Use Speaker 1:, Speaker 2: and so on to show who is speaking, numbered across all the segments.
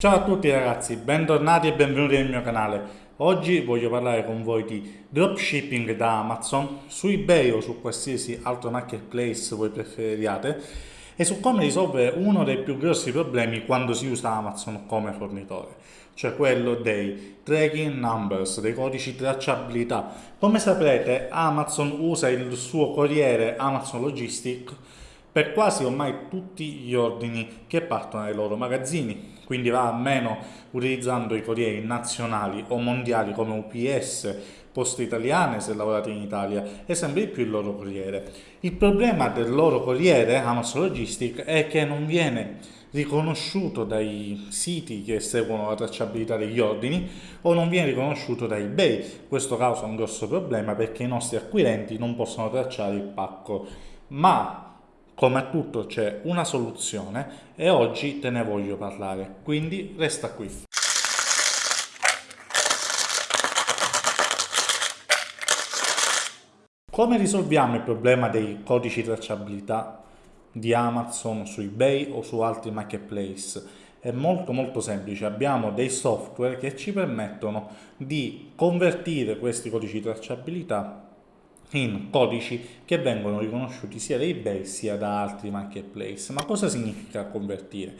Speaker 1: Ciao a tutti ragazzi, bentornati e benvenuti nel mio canale. Oggi voglio parlare con voi di dropshipping da Amazon, su eBay o su qualsiasi altro marketplace voi preferiate e su come risolvere uno dei più grossi problemi quando si usa Amazon come fornitore, cioè quello dei tracking numbers, dei codici tracciabilità. Come saprete Amazon usa il suo corriere Amazon Logistic per quasi ormai tutti gli ordini che partono dai loro magazzini, quindi va a meno utilizzando i corrieri nazionali o mondiali come UPS, Poste Italiane se lavorate in Italia e sempre di più il loro corriere. Il problema del loro corriere, Amazon Logistic, è che non viene riconosciuto dai siti che seguono la tracciabilità degli ordini o non viene riconosciuto da eBay. Questo causa un grosso problema perché i nostri acquirenti non possono tracciare il pacco. Ma come a tutto c'è una soluzione e oggi te ne voglio parlare, quindi resta qui. Come risolviamo il problema dei codici tracciabilità di Amazon su eBay o su altri marketplace? È molto molto semplice, abbiamo dei software che ci permettono di convertire questi codici tracciabilità in codici che vengono riconosciuti sia da eBay sia da altri marketplace. Ma cosa significa convertire?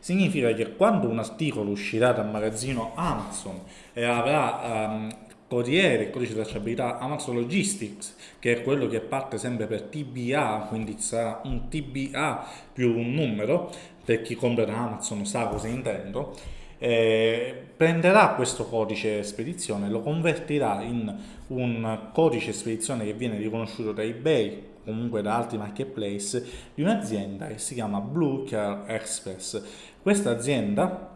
Speaker 1: Significa che quando un articolo uscirà dal magazzino Amazon e avrà um, corriere, codice di tracciabilità Amazon Logistics, che è quello che parte sempre per TBA, quindi sarà un TBA più un numero, per chi compra da Amazon sa cosa intendo, eh, prenderà questo codice spedizione, lo convertirà in un codice spedizione che viene riconosciuto da eBay comunque da altri marketplace di un'azienda che si chiama Blue Car Express. Questa azienda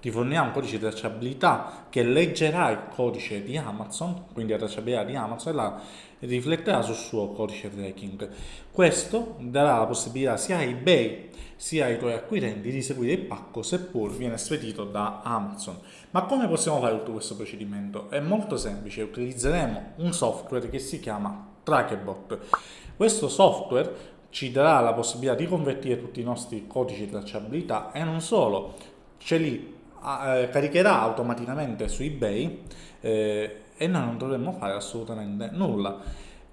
Speaker 1: ti fornirà un codice di tracciabilità che leggerà il codice di Amazon, quindi la tracciabilità di Amazon, e la rifletterà sul suo codice tracking. Questo darà la possibilità sia a eBay sia ai tuoi acquirenti di seguire il pacco seppur viene spedito da Amazon. Ma come possiamo fare tutto questo procedimento? È molto semplice, utilizzeremo un software che si chiama Trackbot. Questo software ci darà la possibilità di convertire tutti i nostri codici di tracciabilità e non solo, ce li eh, caricherà automaticamente su eBay eh, e noi non dovremmo fare assolutamente nulla.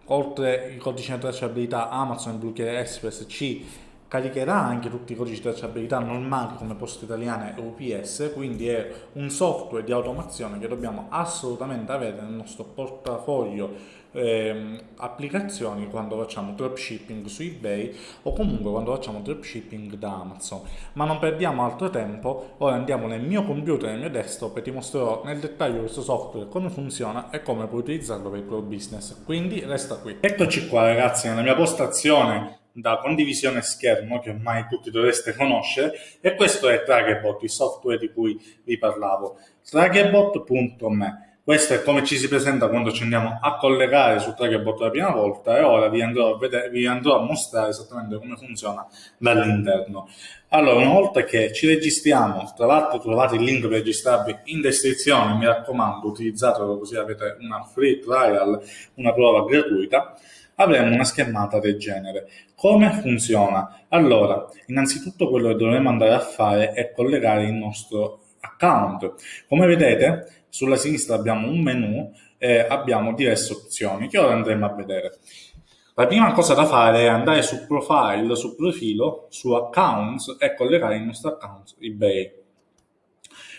Speaker 1: Oltre il codice di tracciabilità Amazon Blue Care Express ci caricherà anche tutti i codici di tracciabilità normali come Poste Italiane e UPS, quindi è un software di automazione che dobbiamo assolutamente avere nel nostro portafoglio eh, applicazioni quando facciamo dropshipping su eBay o comunque quando facciamo dropshipping da Amazon. Ma non perdiamo altro tempo, ora andiamo nel mio computer, nel mio desktop e ti mostrerò nel dettaglio questo software, come funziona e come puoi utilizzarlo per il tuo business. Quindi resta qui. Eccoci qua ragazzi nella mia postazione da condivisione schermo che ormai tutti dovreste conoscere e questo è Trackbot, il software di cui vi parlavo. Trackbot.me questo è come ci si presenta quando ci andiamo a collegare su Trackbot la prima volta e ora vi andrò a, vedere, vi andrò a mostrare esattamente come funziona dall'interno. Allora, una volta che ci registriamo, tra l'altro trovate il link per registrarvi in descrizione, mi raccomando utilizzatelo così avete una free trial, una prova gratuita, avremo una schermata del genere. Come funziona? Allora, innanzitutto quello che dovremo andare a fare è collegare il nostro account. Come vedete, sulla sinistra abbiamo un menu e abbiamo diverse opzioni che ora andremo a vedere. La prima cosa da fare è andare su profile, su profilo, su accounts e collegare il nostro account eBay.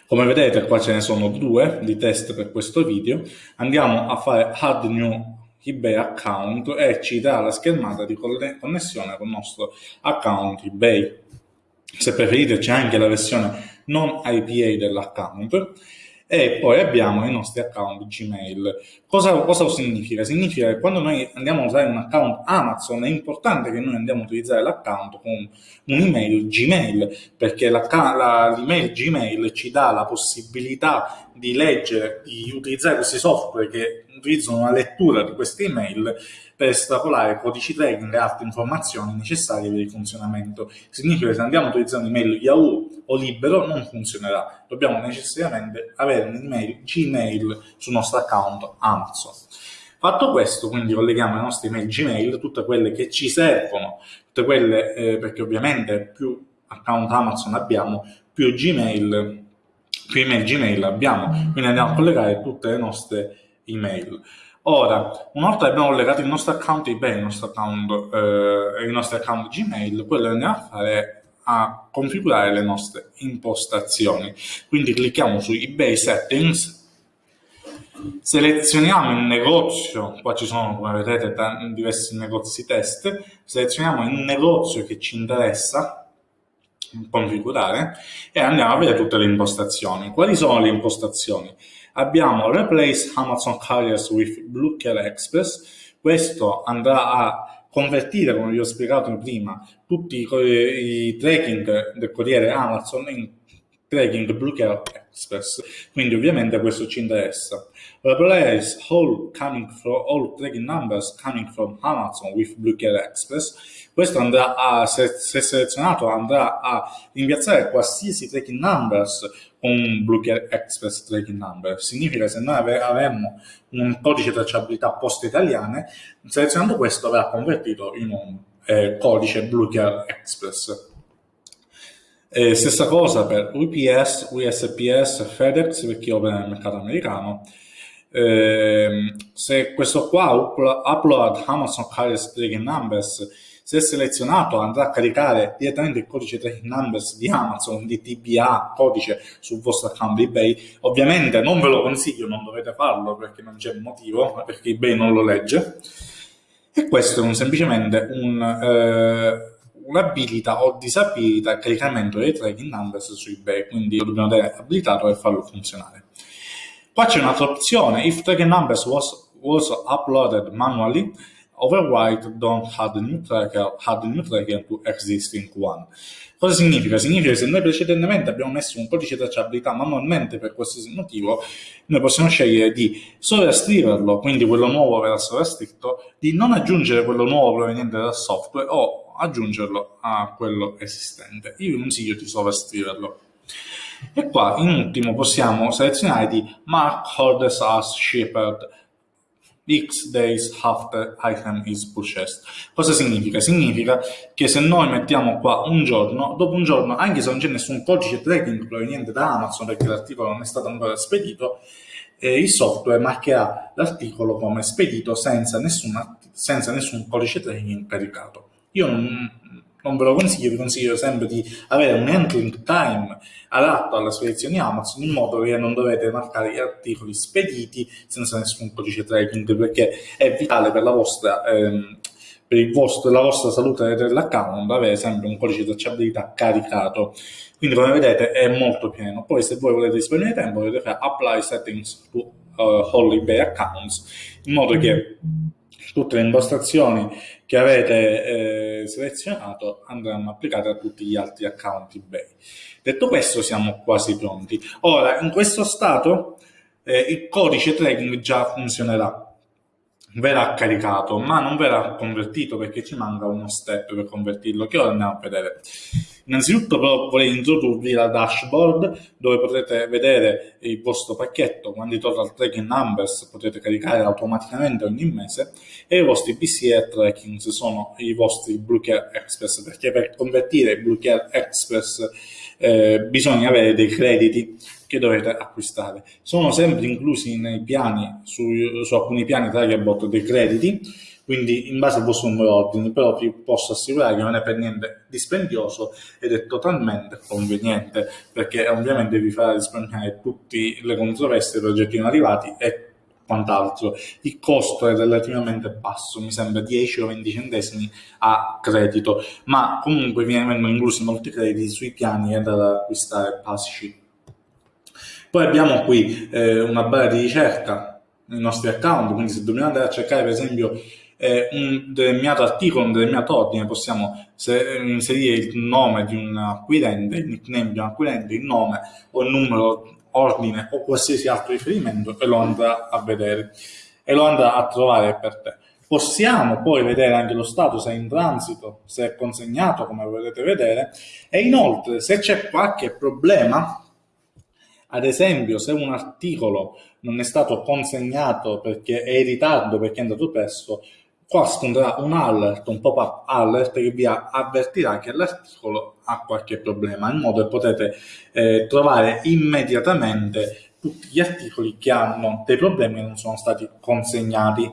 Speaker 1: Come vedete qua ce ne sono due di test per questo video. Andiamo a fare add new eBay account e ci dà la schermata di connessione con il nostro account eBay. Se preferite c'è anche la versione non IPA dell'account e poi abbiamo i nostri account Gmail. Cosa, cosa, significa? Significa che quando noi andiamo a usare un account Amazon è importante che noi andiamo a utilizzare l'account con un'email Gmail perché l'email Gmail ci dà la possibilità di leggere, di utilizzare questi software che utilizzano una lettura di queste email per estrapolare codici tracking e altre informazioni necessarie per il funzionamento. Significa che se andiamo a utilizzare un'email Yahoo o Libero non funzionerà, dobbiamo necessariamente avere un'email Gmail sul nostro account Amazon. Fatto questo, quindi colleghiamo le nostre email Gmail, tutte quelle che ci servono, tutte quelle, eh, perché ovviamente più account Amazon abbiamo, più Gmail, più email Gmail abbiamo, quindi andiamo a collegare tutte le nostre email. Ora, una volta che abbiamo collegato il nostro account eBay, il nostro account, eh, il nostro account Gmail, quello che andiamo a fare è a configurare le nostre impostazioni. Quindi clicchiamo su eBay Settings, selezioniamo il negozio, qua ci sono come vedete diversi negozi test, selezioniamo il negozio che ci interessa configurare e andiamo a vedere tutte le impostazioni. Quali sono le impostazioni? Abbiamo Replace Amazon Carriers with Blue Care Express, questo andrà a convertire, come vi ho spiegato prima, tutti i, i tracking del corriere Amazon in tracking Blue Care Express. Quindi ovviamente questo ci interessa. Replace all coming from all tracking numbers coming from Amazon with Blue Care Express. Questo andrà a, se, se selezionato, andrà a rimpiazzare qualsiasi tracking numbers con Blue Care Express tracking number. Significa che se noi avremmo un codice tracciabilità post italiane, selezionando questo verrà convertito in un eh, codice Blue Care Express. Eh, stessa cosa per UPS, USPS, FedEx per chi opera nel mercato americano. Eh, se questo qua upload Amazon Carrier Tracking Numbers se selezionato andrà a caricare direttamente il codice tracking numbers di Amazon, di TBA, codice sul vostro account eBay. Ovviamente non ve lo consiglio, non dovete farlo perché non c'è motivo, perché eBay non lo legge. E questo è un, semplicemente un... Eh, un'abilita o disabilita il caricamento dei tracking numbers su eBay, quindi lo dobbiamo avere abilitato e farlo funzionare. Qua c'è un'altra opzione, if tracking numbers was, was uploaded manually, override don't add new tracker, add new tracker to existing one. Cosa significa? Significa che se noi precedentemente abbiamo messo un codice tracciabilità manualmente per qualsiasi motivo, noi possiamo scegliere di sovrascriverlo, quindi quello nuovo verrà sovrascritto, di non aggiungere quello nuovo proveniente dal software o aggiungerlo a quello esistente. Io vi consiglio di sovrascriverlo. E qua in ultimo possiamo selezionare di mark orders as shipped X days after item is purchased. Cosa significa? Significa che se noi mettiamo qua un giorno, dopo un giorno, anche se non c'è nessun codice tracking proveniente da Amazon perché l'articolo non è stato ancora spedito, eh, il software marcherà l'articolo come spedito senza, nessuna, senza nessun codice tracking caricato. Io non, non ve lo consiglio, vi consiglio sempre di avere un entering time adatto alla spedizione Amazon in modo che non dovete marcare gli articoli spediti senza nessun codice tracking perché è vitale per la vostra, ehm, per vostro, la vostra salute dell'account avere sempre un codice di tracciabilità caricato. Quindi come vedete è molto pieno. Poi se voi volete risparmiare tempo potete fare apply settings to uh, holiday accounts in modo che tutte le impostazioni che avete eh, selezionato andranno applicate a tutti gli altri account eBay. Detto questo siamo quasi pronti. Ora, in questo stato eh, il codice tracking già funzionerà, verrà caricato, ma non verrà convertito perché ci manca uno step per convertirlo, che ora andiamo a vedere. Innanzitutto però vorrei introdurvi la dashboard dove potrete vedere il vostro pacchetto, quando i total tracking numbers potete caricare automaticamente ogni mese e i vostri PCE tracking sono i vostri Blue Care Express perché per convertire Blue Care Express eh, bisogna avere dei crediti che dovete acquistare. Sono sempre inclusi nei piani, su, su alcuni piani Targetbot dei crediti quindi in base al vostro numero ordine, però vi posso assicurare che non è per niente dispendioso ed è totalmente conveniente, perché ovviamente vi farà risparmiare tutte le controversie dei progetti non arrivati e quant'altro. Il costo è relativamente basso, mi sembra 10 o 20 centesimi a credito, ma comunque vengono inclusi molti crediti sui piani da acquistare basici. Poi abbiamo qui eh, una barra di ricerca nei nostri account, quindi se dobbiamo andare a cercare per esempio eh, un determinato articolo, un determinato ordine, possiamo inserire il nome di un acquirente, il nickname di un acquirente, il nome o il numero, ordine o qualsiasi altro riferimento e lo andrà a vedere e lo andrà a trovare per te. Possiamo poi vedere anche lo stato se è in transito, se è consegnato come potete vedere e inoltre se c'è qualche problema ad esempio, se un articolo non è stato consegnato perché è in ritardo, perché è andato presto, qua spunterà un alert, un pop-up alert che vi avvertirà che l'articolo ha qualche problema, in modo che potete eh, trovare immediatamente tutti gli articoli che hanno dei problemi e non sono stati consegnati.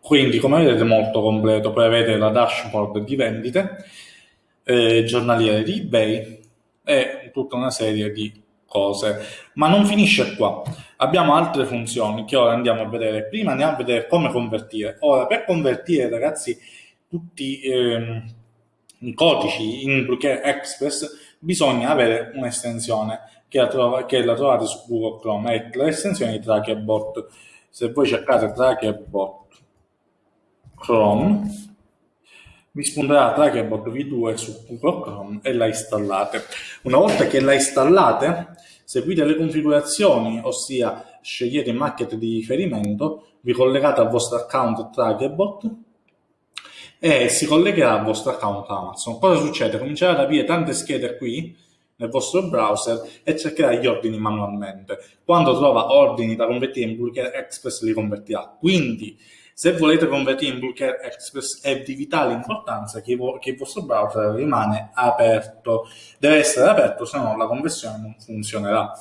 Speaker 1: Quindi, come vedete, molto completo. Poi avete la dashboard di vendite, eh, giornaliere di eBay e tutta una serie di cose. Ma non finisce qua. Abbiamo altre funzioni che ora andiamo a vedere. Prima andiamo a vedere come convertire. Ora, per convertire, ragazzi, tutti ehm, i codici in Bluecare Express bisogna avere un'estensione che, che la trovate su Google Chrome, è l'estensione di Trackerbot. Se voi cercate Trackerbot Chrome, vi spunterà Trackerbot V2 su Google Chrome e la installate. Una volta che la installate, seguite le configurazioni, ossia scegliete il market di riferimento, vi collegate al vostro account Trackerbot e si collegherà al vostro account Amazon. Cosa succede? Comincerà ad aprire tante schede qui nel vostro browser e cercherà gli ordini manualmente. Quando trova ordini da convertire in Bulk Express li convertirà. Quindi se volete convertire in Bulk Express è di vitale importanza che, che, il vostro browser rimane aperto. Deve essere aperto, se no la conversione non funzionerà.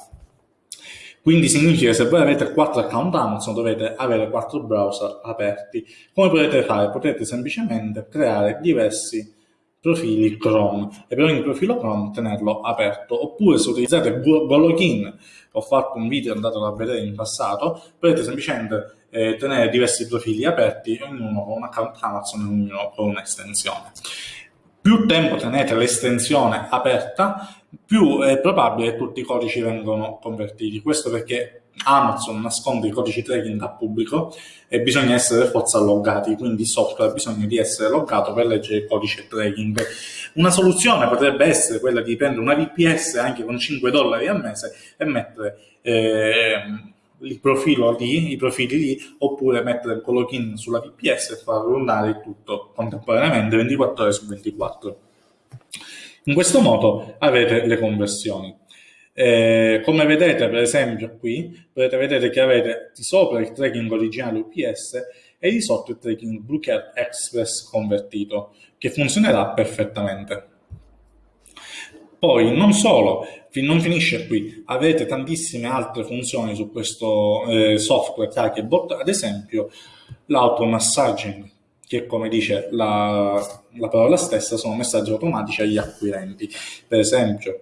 Speaker 1: Quindi significa che se voi avete 4 account Amazon dovete avere 4 browser aperti. Come potete fare? Potete semplicemente creare diversi profili Chrome. E per ogni profilo Chrome tenerlo aperto. Oppure se utilizzate GoLogin ho fatto un video andato a vedere in passato potete semplicemente eh, tenere diversi profili aperti ognuno con un account Amazon e ognuno con un'estensione. Più tempo tenete l'estensione aperta più è probabile che tutti i codici vengano convertiti. Questo perché Amazon nasconde i codici tracking da pubblico e bisogna essere forza loggati, quindi il software ha bisogno di essere loggato per leggere il codice tracking. Una soluzione potrebbe essere quella di prendere una VPS anche con 5 dollari al mese e mettere eh, il profilo lì, i profili lì, oppure mettere il login sulla VPS e far rundare tutto contemporaneamente 24 ore su 24. In questo modo avete le conversioni. Eh, come vedete per esempio qui, potete vedere che avete di sopra il tracking originale UPS e di sotto il tracking Bluecare Express convertito, che funzionerà perfettamente. Poi non solo, non finisce qui, avete tantissime altre funzioni su questo eh, software Trackerbot, ad esempio l'automassaging, che come dice la, la parola stessa sono messaggi automatici agli acquirenti. Per esempio,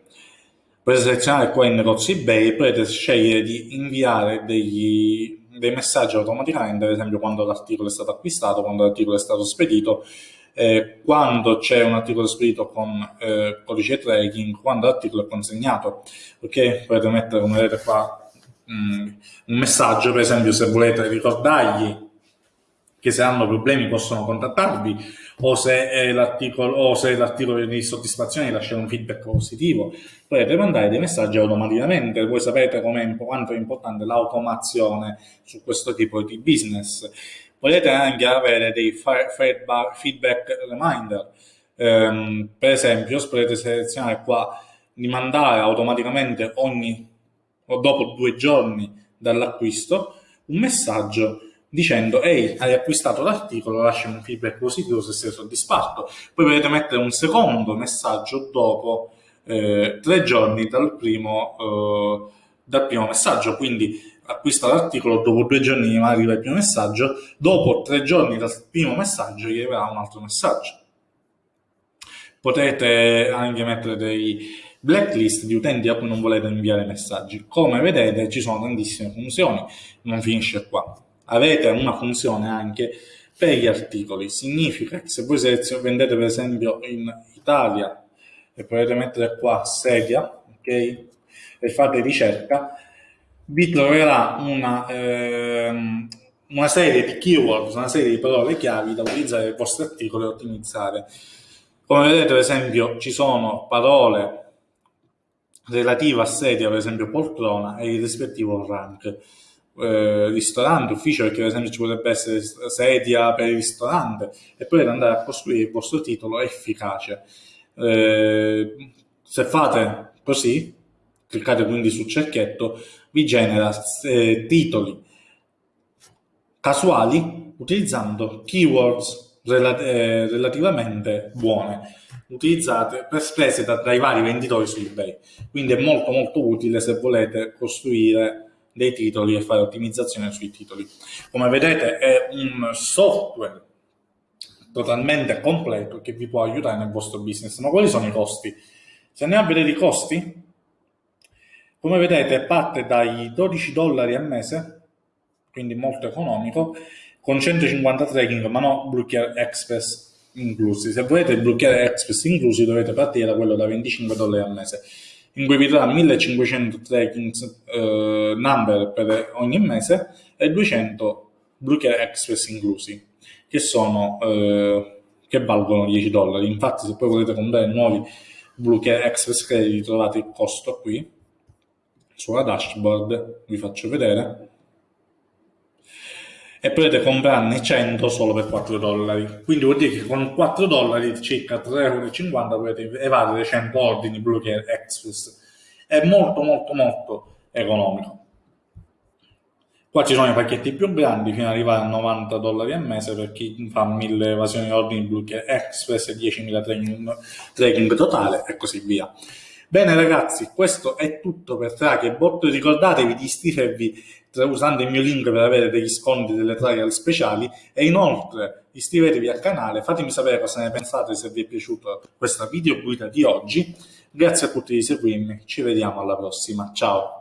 Speaker 1: Potete selezionare qua in negozi eBay potete scegliere di inviare degli, dei messaggi automaticamente, ad esempio quando l'articolo è stato acquistato, quando l'articolo è stato spedito, eh, quando c'è un articolo spedito con eh, codice tracking, quando l'articolo è consegnato. Ok? Potete mettere, come vedete qua, mm, un messaggio, per esempio se volete ricordargli che se hanno problemi possono contattarvi o se l'articolo è di soddisfazione lasciare un feedback positivo. Potete mandare dei messaggi automaticamente. Voi sapete quanto è importante l'automazione su questo tipo di business. Potete anche avere dei feedback reminder. Um, per esempio potete selezionare qua di mandare automaticamente ogni o dopo due giorni dall'acquisto un messaggio dicendo ehi hai acquistato l'articolo lascia un feedback positivo se sei soddisfatto. Poi potete mettere un secondo messaggio dopo eh, tre giorni dal primo, eh, dal primo messaggio. Quindi acquista l'articolo dopo due giorni arriva il primo messaggio dopo tre giorni dal primo messaggio gli arriverà un altro messaggio. Potete anche mettere dei blacklist di utenti a cui non volete inviare messaggi. Come vedete ci sono tantissime funzioni. Non finisce qua avete una funzione anche per gli articoli. Significa che se voi vendete per esempio in Italia e potete mettere qua sedia, ok? E fate ricerca, vi troverà una, ehm, una serie di keywords, una serie di parole chiavi da utilizzare nel vostro articolo e ottimizzare. Come vedete, per esempio, ci sono parole relative a sedia, per esempio poltrona, e il rispettivo rank eh, ristorante, ufficio, perché per esempio ci potrebbe essere sedia per il ristorante, e poi andare a costruire il vostro titolo efficace. Eh, se fate così, cliccate quindi sul cerchietto, vi genera eh, titoli casuali utilizzando keywords rel eh, relativamente buone utilizzate per spese da, dai vari venditori su eBay. Quindi è molto molto utile se volete costruire dei titoli e fare ottimizzazione sui titoli. Come vedete è un software totalmente completo che vi può aiutare nel vostro business. Ma quali sono i costi? Se andiamo a vedere i costi, come vedete parte dai 12 dollari al mese, quindi molto economico, con 150 tracking, ma no Blue Express inclusi. Se volete il Blue Express inclusi dovete partire da quello da 25 dollari al mese, in cui vi darà 1500 tracking eh, number per ogni mese e 200 Blue Express inclusi, che sono eh, che valgono 10 dollari. Infatti se poi volete comprare nuovi Blue Express Credit trovate il costo qui sulla dashboard, vi faccio vedere e potete comprarne 100 solo per 4 dollari. Quindi vuol dire che con 4 dollari, circa 3,50 euro, potete evadere 100 ordini Blue Care Express. È molto molto molto economico. Qua ci sono i pacchetti più grandi fino ad arrivare a 90 dollari al mese per chi fa 1000 evasioni ordini Blue Care Express e 10.000 tracking, tracking totale e così via. Bene ragazzi, questo è tutto per Trackbot, ricordatevi di iscrivervi usando il mio link per avere degli sconti delle trial speciali e inoltre iscrivetevi al canale, fatemi sapere cosa ne pensate se vi è piaciuto questa video guida di oggi, grazie a tutti di seguirmi, ci vediamo alla prossima, ciao!